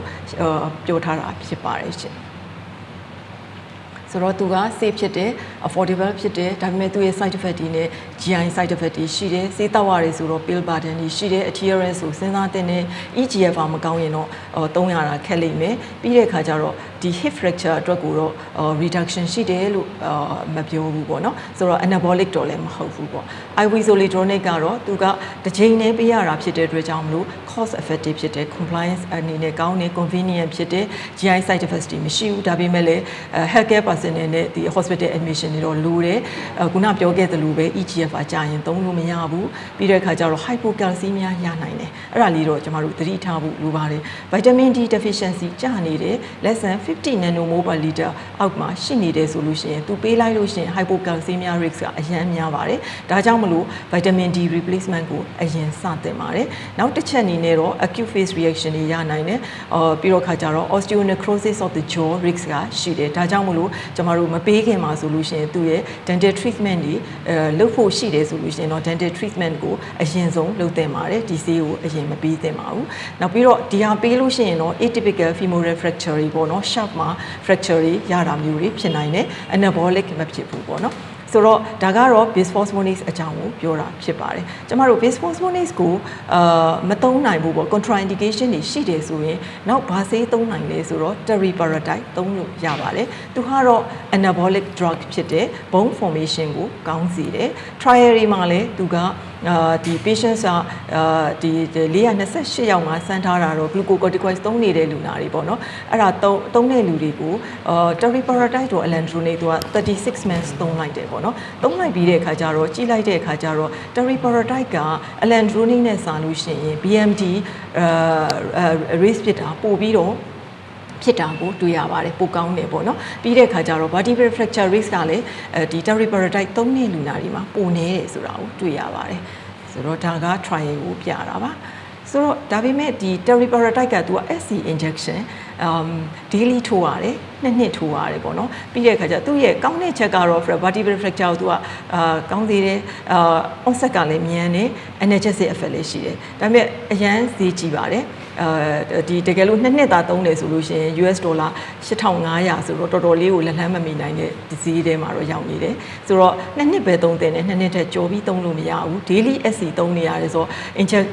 Speaker 1: ပြောထားတာဖြစ်ပါတယ်ရှင် ဆိုတော့သူက safe ဖြစ်တယ် affordable ဖြစ်တယ်ဒါပေမဲ့သူရဲ့ side effect တွေနဲ့ GI side effect တွေရှိတယ်စေးတောက်ရတယ်ဆိုတော့ pill burden တွေရှိတယ် adherence ကိုစဉ်းစားတင်တယ် EGFR မကောင်းရင်တော့သုံးရတာခက်လိမ့်မယ်ပြီးတဲ့အခါကျတော့ဒီ hip fracture အတွက်ကိုတော့ reduction ရှိတယ်လို့မပြောဘူးပေါ့နော်ဆိုတော့ anabolic တော့လည်းမဟုတ်ဘူးပေါ့ IV zoledronic ကတော့သူကတစ်ချိန်နဲ့ပေးရတာဖြစ်တဲ့အတွက်ကြောင့်မလို့ cost effective ဖြစ်တယ် compliance အနေနဲ့ကောင်းတယ် convenient ဖြစ်တယ် GI side effects တွေမရှိဘူးဒါပေမဲ့လည်း healthcare personnel နဲ့ဒီ hospital admission တွေတော့လိုတယ်ခုနပြောခဲ့သလိုပဲ EGFR ကြာရင်သုံးလို့မရဘူးပြီးတဲ့အခါကျတော့ hypocalcemia ရနိုင်တယ်အဲ့ဒါလေးတော့ကျမတို့သတိထားဖို့လိုပါတယ် vitamin D deficiency ကြာနေတယ် less than 50 nanomole per liter အောက်မှာရှိနေတယ်ဆိုလို့ရှိရင်သူပေးလိုက်လို့ရှိရင် hypocalcemia risk ကအရန်များပါတယ်ဒါကြောင့်မလို့ vitamin D replacement ကိုအရင်စတင်ပါတယ်နောက်တစ်ချက်အနေနဲ့တော့ acute phase reaction တွေရနိုင်တယ်အော်ပြီးတော့ခါကျတော့ osteonecrosis of the jaw risk ကရှိတယ်ဒါကြောင့်မလို့ကျမတို့မပေးခင်မှာဆိုလို့ရှိရင်သူရဲ့ dental treatment တွေအဲလုပ်ဖို့ရှိတယ်ဆိုလို့ရှိရင်တော့ dental treatment ကိုအရင်ဆုံးလုပ်သင့်ပါတယ်ဒီဆေးကိုအရင်မပေးသင့်ပါဘူးနောက်ပြီးတော့ဒီဟာပေးလို့ရှိရင်တော့ atypical femoral fracture တွေပေါ့နော် sharp မှာ fracture တွေရတာမျိုးတွေဖြစ်နိုင်တယ် anabolic မဖြစ်ဘူးပေါ့နော် ဆိုတော့ဒါကတော့ bisphosphonates အကြောင်းကိုပြောတာဖြစ်ပါတယ်ကျမတို့ bisphosphonates ကိုအာမသုံးနိုင်ဘူးပေါ့ contraindication တွေရှိတယ်ဆိုရင်နောက်ဘာဆေးသုံးနိုင်လဲဆိုတော့ teriparatide သုံးလို့ရပါတယ်သူကတော့ anabolic drug ဖြစ်တဲ့ bone formation ကိုကောင်းစေတယ် trial တွေမှာလည်းသူက အာဒီ patients ကအာဒီ428ယောက်မှာစမ်းထားတာတော့ glucocorticoids သုံးနေတဲ့လူနာတွေပေါ့နော်အဲ့ဒါသုံးသုံးတဲ့လူတွေကိုအာ teriparatide တို့ alendronate တို့က36 months သုံးလိုက်တယ်ပေါ့နော်သုံးလိုက်ပြီးတဲ့အခါကျတော့ကြီးလိုက်တဲ့အခါကျတော့ teriparatide က alendronate နဲ့စာလို့ရှိရင် BMD အာ raise ဖြစ်တာပို့ပြီးတော့ ဖြစ်တာကိုတွေ့ရပါတယ်ပိုကောင်းတယ်ပေါ့နော်ပြီးတဲ့အခါကျတော့ vertebral fracture risk ကလည်းအဲဒီ teriparatide သုံးတဲ့လူနာတွေမှာပိုနေတယ်ဆိုတာကိုတွေ့ရပါတယ်ဆိုတော့ဒါက trial ကိုပြတာပါဆိုတော့ဒါပေမဲ့ဒီ teriparatide ကသူက SC injection um daily ထိုးရတယ်နှစ်နှစ်ထိုးရတယ်ပေါ့နော်ပြီးတဲ့အခါကျသူ့ရဲ့ကောင်းတဲ့ချက်ကတော့ vertebral fracture ကိုသူကအာကောင်းသေးတယ်အာ onset ကလည်းမြန်တယ် energetic effect လည်းရှိတယ်ဒါပေမဲ့အရန်ဈေးကြီးပါတယ် အဲဒီတကယ်လို့နှစ်နှစ်သာသုံးတယ်ဆိုလို့ရှိရင် US ဒေါ်လာ8500ဆိုတော့တော်တော်လေးကိုလက်လှမ်းမမီနိုင်တဲ့ဒီဈေးထဲမှာတော့ရောက်နေတယ်ဆိုတော့နှစ်နှစ်ပဲသုံးတယ်နဲ့နှစ်နှစ်ထက်ကြော်ပြီးသုံးလို့မရဘူး daily SC သုံးနေရတယ်ဆိုတော့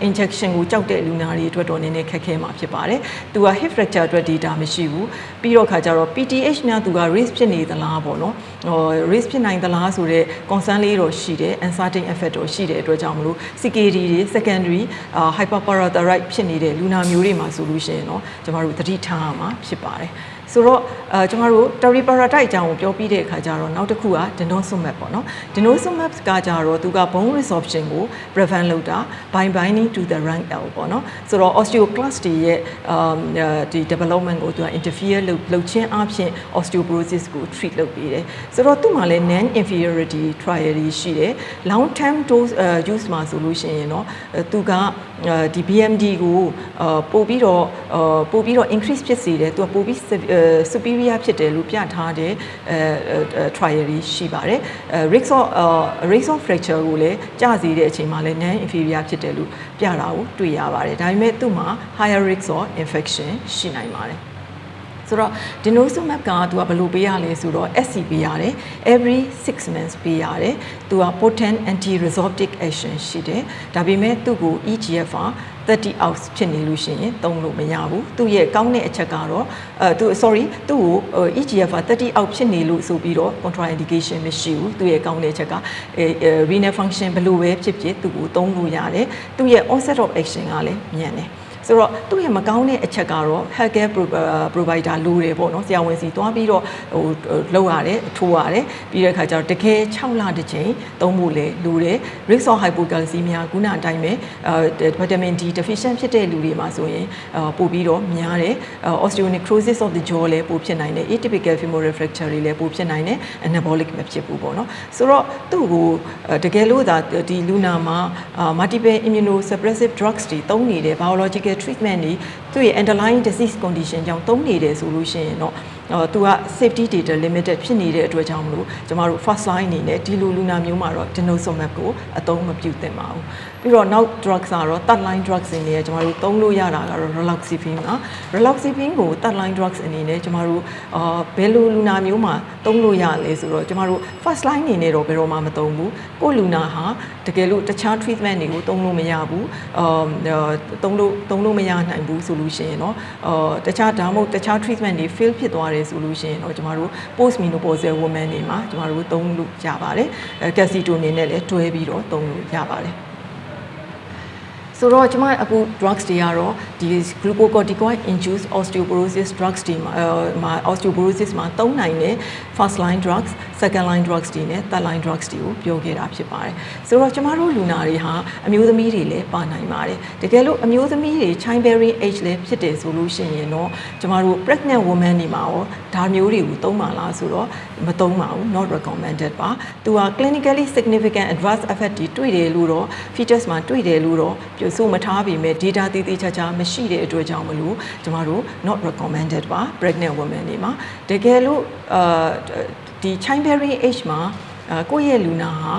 Speaker 1: injection ကိုကြောက်တဲ့လူနာတွေအတွက်တော့နည်းနည်းခက်ခဲမှာဖြစ်ပါတယ်သူက hip fracture အတွက် data မရှိဘူးပြီးတော့ခါကျတော့ PTH များသူက risk ဖြစ်နေသလားပေါ့နော်ဟို risk ဖြစ်နိုင်သလားဆိုတော့ concern လေးတော့ရှိတယ် uncertain effect တော့ရှိတဲ့အတွက်ကြောင့်မလို့ CKD တွေ secondary hyperparathyroid ဖြစ်နေတဲ့လူနာမျိုးတွေမှာဆိုလို့ရှိရင်တော့ကျမတို့သတိထားရမှာဖြစ်ပါတယ် ဆိုတော့အဲကျမတို့ teriparatide အကြောင်းကိုပြောပြီးတဲ့အခါကျတော့နောက်တစ်ခုက denosumab ပေါ့နော် denosumab ကကြတော့သူက bone resorption ကို prevent လုပ်တာ by binding to the rank L ပေါ့နော်ဆိုတော့ osteoclast တွေရဲ့ဒီ development ကိုသူက interfere လုပ်လုပ်ချင်းအပြင် osteoporosis ကို treat လုပ်ပေးတယ်ဆိုတော့သူ့မှာလည်း non inferiority trial တွေရှိတယ် long term dose use မှာဆိုလို့ရှိရင်တော့သူကဒီ BMD ကိုပို့ပြီးတော့ပို့ပြီးတော့ increase ဖြစ်စေတယ်သူကပို့ပြီး superior ဖြစ်တယ်လို့ပြထားတဲ့အဲ trial တွေရှိပါတယ်အဲ risk of risk of fracture ကိုလည်းကျစေတဲ့အချိန်မှာလည်း non inferior ဖြစ်တယ်လို့ပြတာကိုတွေ့ရပါတယ်ဒါပေမဲ့သူ့မှာ higher risk of infection ရှိနိုင်ပါတယ် ဆိုတော့ denosumab ကသူကဘယ်လိုပေးရလဲဆိုတော့ SC ပေးရတယ် every 6 months ပေးရတယ်သူက potent anti resorptive action ရှိတယ်ဒါပေမဲ့သူ့ကို EGFR 30 ounce ဖြစ်နေလို့ရှိရင်သုံးလို့မရဘူးသူ့ရဲ့ကောင်းတဲ့အချက်ကတော့အဲသူ sorry သူ့ကို EGFR 30 ounce ဖြစ်နေလို့ဆိုပြီးတော့ contraindication မရှိဘူးသူ့ရဲ့ကောင်းတဲ့အချက်ကအဲ renal function ဘယ်လိုပဲဖြစ်ဖြစ်သူ့ကိုသုံးလို့ရတယ်သူ့ရဲ့ onset of action ကလည်းမြန်တယ် ဆိုတော့သူ့ရဲ့မကောင်းတဲ့အချက်ကတော့ healthcare provider လိုတယ်ပေါ့နော်ဆရာဝန်စီသွားပြီးတော့ဟိုလောက်ရတယ်ထိုးရတယ်ပြီးတဲ့အခါကျတော့တကယ်6လတစ်ချိန်သုံးဖို့လေလိုတယ် risk of hypocalcemia ခုနအတိုင်းပဲအဲ vitamin D deficient ဖြစ်တဲ့လူတွေမှာဆိုရင်ပို့ပြီးတော့များတယ် osteonecrosis of the jaw လည်းပို့ဖြစ်နိုင်တယ် atypical femoral fracture တွေလည်းပို့ဖြစ်နိုင်တယ် anabolic မဖြစ်ဘူးပေါ့နော်ဆိုတော့သူ့ကိုတကယ်လို့သာဒီလူနာမှာ multiple immunosuppressive drugs တွေသုံးနေတယ် biological treatment တွေသူ့ရဲ့ underlying disease condition ကြောင့်သုံးနေတယ်ဆိုလို့ရှိရင်တော့တော့သူက safety data limited ဖြစ်နေတဲ့အတွက်ကြောင့်မလို့ကျမတို့ first line အနေနဲ့ဒီလိုလူနာမျိုးမှာတော့ denosumab ကိုအသုံးမပြုသင့်ပါဘူး ပြီးတော့နောက် drugs ကတော့ third line drugs တွေနဲ့ကျမတို့သုံးလို့ရတာကတော့ raloxifene ပါ raloxifene ကို third line drugs အနေနဲ့ကျမတို့အာဘယ်လိုလူနာမျိုးမှာသုံးလို့ရလဲဆိုတော့ကျမတို့ first line အနေနဲ့တော့ဘယ်တော့မှမသုံးဘူးကိုလူနာဟာတကယ်လို့တခြား treatment တွေကိုသုံးလို့မရဘူးအာသုံးလို့သုံးလို့မရနိုင်ဘူးဆိုလို့ရှိရင်တော့အာတခြားဒါမှမဟုတ်တခြား treatment တွေ fail ဖြစ်သွားတယ်ဆိုလို့ရှိရင်တော့ကျမတို့ post menopausal women တွေမှာကျမတို့သုံးလို့ရပါတယ်အဲ calcitonin နဲ့လည်းတွဲပြီးတော့သုံးလို့ရပါတယ် ဆိုတော့ကျမအခု drugs တွေကတော့ဒီ glucocorticoid induced osteoporosis drugs တွေမှာမှာ osteoporosis မှာသုံးနိုင်တဲ့ first line drugs second line drugs တွေနဲ့ third line drugs တွေကိုပြောခဲ့တာဖြစ်ပါတယ်ဆိုတော့ကျမတို့လူနာတွေဟာအမျိုးသမီးတွေလည်းပါနိုင်ပါတယ်တကယ်လို့အမျိုးသမီးတွေ childbearing age လည်းဖြစ်တယ်ဆိုလို့ရှိရင်တော့ကျမတို့ pregnant woman တွေမှာရောဒါမျိုးတွေကိုသုံးပါလားဆိုတော့မသုံးပါဘူး not recommended ပါသူက clinically significant adverse effect တွေတွေ့တယ်လို့တော့ fetus မှာတွေ့တယ်လို့တော့ပြဆိုမထားပေမဲ့ data တည်တည်ချာချာမရှိတဲ့အတွက်ကြောင့်မလို့ကျမတို့ not recommended ပါ pregnant woman တွေမှာတကယ်လို့အာဒီ childbearing age မှာကိုယ့်ရဲ့လူနာဟာ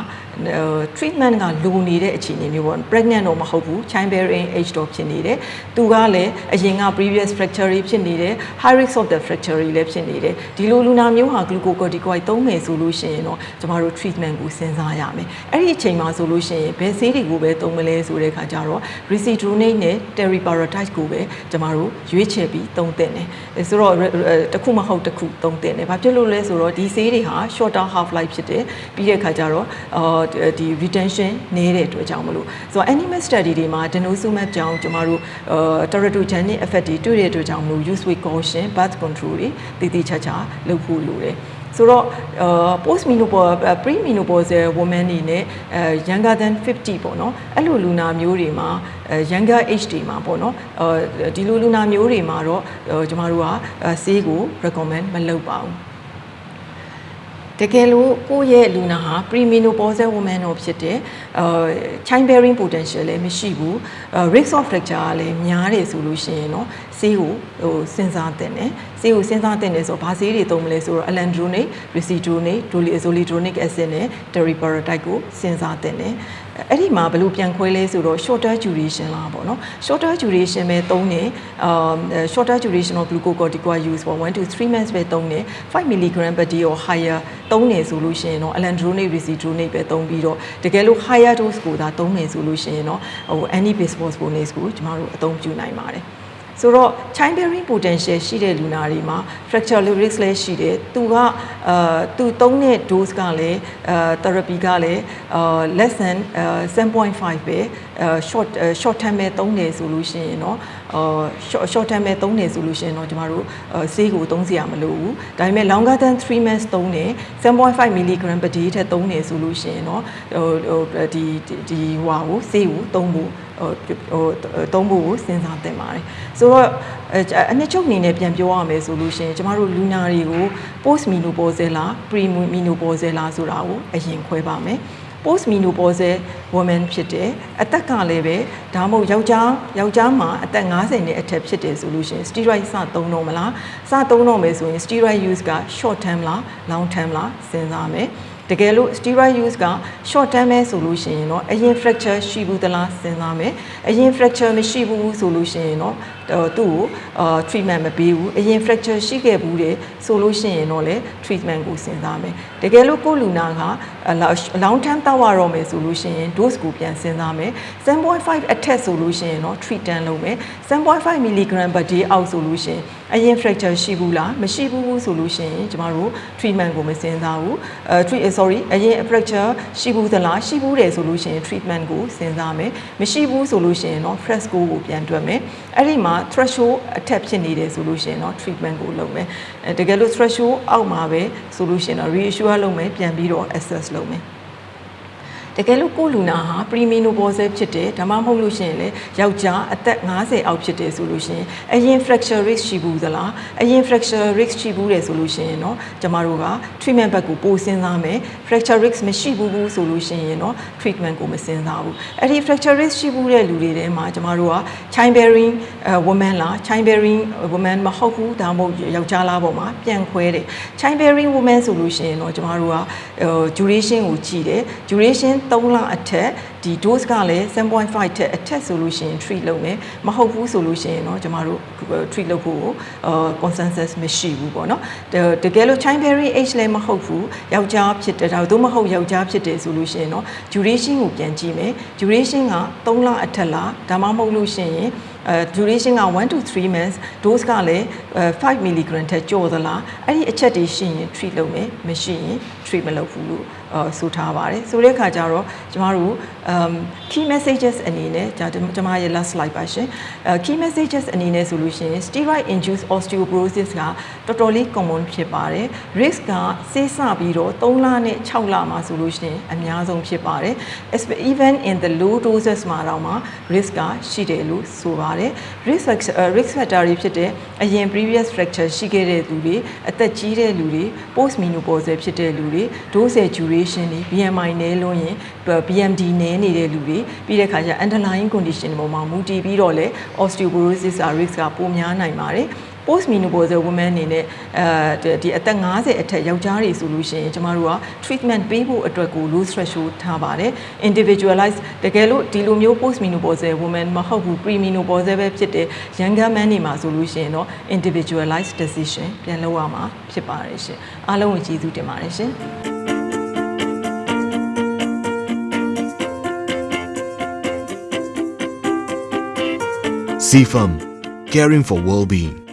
Speaker 1: treatment ကလိုနေတဲ့အခြေအနေမျိုးပေါ့ pregnant တော့မဟုတ်ဘူး child bearing age တော့ဖြစ်နေတယ်သူကလည်းအရင်က previous fracture ဖြစ်နေတယ် high risk of the fracture လည်းဖြစ်နေတယ်ဒီလိုလူနာမျိုးဟာ glucocorticoid သုံးမယ်ဆိုလို့ရှိရင်တော့ကျမတို့ treatment ကိုစဉ်းစားရမယ်အဲ့ဒီအချိန်မှာဆိုလို့ရှိရင်ဘယ်ဆေးတွေကိုပဲသုံးမလဲဆိုတဲ့အခါကျတော့ ricidronate နဲ့ teriparatide ကိုပဲကျမတို့ရွေးချယ်ပြီးသုံးသင့်တယ်ဆိုတော့တစ်ခုမဟုတ်တစ်ခုသုံးသင့်တယ်ဘာဖြစ်လို့လဲဆိုတော့ဒီဆေးတွေဟာ shorter half life ဖြစ်တယ်ပြီးတဲ့အခါကျတော့အာဒီ retention နည်းတဲ့အတွက်ကြောင့်မလို့ဆိုတော့ animal study တွေမှာ denosumab ကြောင့်ကျမတို့အာ teratogenic effect တွေတွေ့တဲ့အတွက်ကြောင့်မလို့ use with caution birth control တွေတည်တည်ချာချာလုပ်ဖို့လိုတယ်ဆိုတော့ post menopause pre menopausal woman နေနဲ့ younger than 50ပေါ့နော်အဲ့လိုလူနာမျိုးတွေမှာ younger age တွေမှာပေါ့နော်ဒီလိုလူနာမျိုးတွေမှာတော့ကျမတို့ကဆေးကို recommend မလုပ်ပါဘူး တကယ်လို့ကိုယ့်ရဲ့လူနာဟာ premenopausal woman တော့ဖြစ်တယ်အာ child bearing potential လည်းမရှိဘူး risk of fracture ကလည်းများတယ်ဆိုလို့ရှိရင်တော့ဆေးကိုဟိုစဉ်းစားတင်တယ်ဆေးကိုစဉ်းစားတင်တယ်ဆိုတော့ဘာဆေးတွေသုံးမလဲဆိုတော့ alendronate, ricidronate, zoledronic acid နဲ့ teriparatide ကိုစဉ်းစားတင်တယ် အဲ့ဒီမှာဘယ်လိုပြန်ခွဲလဲဆိုတော့ shorter duration လားပေါ့နော် shorter duration ပဲသုံးတယ်အာ shorter duration of glucocorticoid use for 1 to 3 months ပဲသုံးတယ်5 mg per day or higher သုံးတယ်ဆိုလို့ရှိရင်တော့ alendronate ricidronate ပဲသုံးပြီးတော့တကယ်လို့ higher dose ကိုသာသုံးမယ်ဆိုလို့ရှိရင်တော့ဟို anti bisphosphonate ကိုကျမတို့အသုံးပြုနိုင်ပါတယ် ဆိုတော့ child bearing potential ရှိတဲ့လူနာတွေမှာ fracture lyrics လည်းရှိတယ်သူကအာသူသုံးတဲ့ dose ကလည်းအာ therapy ကလည်းအာ less than 7.5ပဲအာ short short term ပဲသုံးတယ်ဆိုလို့ရှိရင်တော့အာ short short term ပဲသုံးတယ်ဆိုလို့ရှိရင်တော့ကျမတို့ဆေးကိုသုံးစရာမလိုဘူးဒါပေမဲ့ longer than 3 months သုံးတယ်7.5 mg per day ထက်သုံးတယ်ဆိုလို့ရှိရင်တော့ဟိုဒီဒီဟွာကိုဆေးကိုသုံးဖို့ ဟိုဟိုသုံးဖို့ကိုစဉ်းစားသင့်ပါတယ်ဆိုတော့အနှစ်ချုပ်အနေနဲ့ပြန်ပြောရမယ်ဆိုလို့ရှိရင်ကျမတို့လူနာတွေကို post menopausal လား pre menopausal လားဆိုတာကိုအရင်ခွဲပါမယ် post menopausal woman ဖြစ်တယ်အသက်ကလည်းပဲဒါမှမဟုတ်ယောက်ျားယောက်ျားမှာအသက်50နဲ့အထက်ဖြစ်တယ်ဆိုလို့ရှိရင် steroid စသုံးတော့မလားစသုံးတော့မယ်ဆိုရင် steroid use က short term လား long term လားစဉ်းစားမယ် တကယ်လို့ steroid use က short term ပဲဆိုလို့ရှိရင်တော့အရင် fracture ရှိဘူးသလားစဉ်းစားမယ်အရင် fracture မရှိဘူးဆိုလို့ရှိရင်တော့ သူ့ကိုအာ treatment မပေးဘူးအရင် fracture ရှိခဲ့ဘူးတယ်ဆိုလို့ရှိရင်တော့လေ treatment ကိုစဉ်းစားမယ်တကယ်လို့ကိုလူနာက long term တောက်ရတော့မယ်ဆိုလို့ရှိရင် dose ကိုပြန်စဉ်းစားမယ်7.5 အထက်ဆိုလို့ရှိရင်တော့ treatment လုပ်မယ်7.5 mg per day အောက်ဆိုလို့ရှိရင်အရင် fracture ရှိဘူးလားမရှိဘူးဆိုလို့ရှိရင်ကျမတို့ treatment ကိုမစဉ်းစားဘူးအဲ treat sorry အရင် fracture ရှိဘူးသလားရှိဘူးတယ်ဆိုလို့ရှိရင် treatment ကိုစဉ်းစားမယ်မရှိဘူးဆိုလို့ရှိရင်တော့ fresco ကိုပြန်တွက်မယ်အဲ့ဒီမှာ threshold အထက်ဖြစ်နေတယ်ဆိုလို့ရှိရင်တော့ treatment ကိုလုပ်မယ်အဲတကယ်လို့ threshold အောက်မှာပဲဆိုလို့ရှိရင်တော့ reassure လုပ်မယ်ပြန်ပြီးတော့ assess လုပ်မယ် တကယ်လို့ကိုလူနာဟာ premenopause ဖြစ်တယ်ဒါမှမဟုတ်လို့ရှိရင်လေယောက်ျားအသက်50အောက်ဖြစ်တယ်ဆိုလို့ရှိရင်အရင် fracture risk ရှိဘူးသလားအရင် fracture risk ရှိဘူးတယ်ဆိုလို့ရှိရင်တော့ကျမတို့က treatment ဘက်ကိုပိုစဉ်းစားမယ် fracture risk မရှိဘူးဘူးဆိုလို့ရှိရင်တော့ treatment ကိုမစဉ်းစားဘူးအဲ့ဒီ fracture risk ရှိဘူးတဲ့လူတွေထဲမှာကျမတို့က child bearing woman လား child bearing woman မဟုတ်ဘူးဒါမှမဟုတ်ယောက်ျားလားပေါ့မှာပြန်ခွဲတယ် child bearing woman ဆိုလို့ရှိရင်တော့ကျမတို့က duration ကိုကြည့်တယ် duration 3လအထက်ဒီ dose ကလည်း7.5ထက်အထက်ဆိုလို့ရှိရင် treat လုပ်မယ်မဟုတ်ဘူးဆိုလို့ရှိရင်တော့ကျမတို့ treat လုပ်ဖို့အာ consensus မရှိဘူးပေါ့နော်တကယ်လို့ child bearing age လည်းမဟုတ်ဘူးယောက်ျားဖြစ်တယ်ဒါသို့မဟုတ်ယောက်ျားဖြစ်တယ်ဆိုလို့ရှိရင်တော့ duration ကိုပြန်ကြည့်မယ် duration က3လအထက်လားဒါမှမဟုတ်လို့ရှိရင်အဲ duration က1 to 3 months dose ကလည်း5 mg ထက်ကျော်သလားအဲ့ဒီအချက်တွေရှိရင် treat လုပ်မယ်မရှိရင် treat မလုပ်ဘူးလို့အဆိုထားပါတယ်ဆိုတဲ့အခါကျတော့ကျမတို့ um key messages အနေနဲ့じゃကျမရဲ့ last slide ပါရှင်အဲ key messages အနေနဲ့ဆိုလို့ရှိရင် steroid induced osteoporosis ကတော်တော်လေး common ဖြစ်ပါတယ် risk ကဆေးစပြီးတော့3လနဲ့6လမှာဆိုလို့ရှိရင်အများဆုံးဖြစ်ပါတယ် even in the low doses မှာတော့မှ risk ကရှိတယ်လို့ဆိုပါတယ် risk risk factor တွေဖြစ်တဲ့အရင် previous fracture ရှိခဲ့တဲ့သူတွေအသက်ကြီးတဲ့လူတွေ post menopause ဖြစ်တဲ့လူတွေ dose duration တွေ BMI နည်းလို့ရင် BMD နည်းနေတဲ့လူတွေပြီးတဲ့အခါကျ underlying condition တွေပေါ်မှာမူတည်ပြီးတော့လေ osteoporosis risk ကပိုများနိုင်ပါတယ် post menopausal women အနေနဲ့အဲဒီအသက်50အထက်ယောက်ျားတွေဆိုလို့ရှိရင်ကျမတို့က treatment ပေးဖို့အတွက်ကို low threshold ထားပါတယ် individualize တကယ်လို့ဒီလိုမျိုး post menopausal women မဟုတ်ဘူး pre menopausal ပဲဖြစ်တဲ့ younger man တွေမှာဆိုလို့ရှိရင်တော့ individualized decision ပြန်လုပ်ရမှာဖြစ်ပါတယ်ရှင်အားလုံးကိုကျေးဇူးတင်ပါတယ်ရှင်
Speaker 2: CFAM, caring for well-being.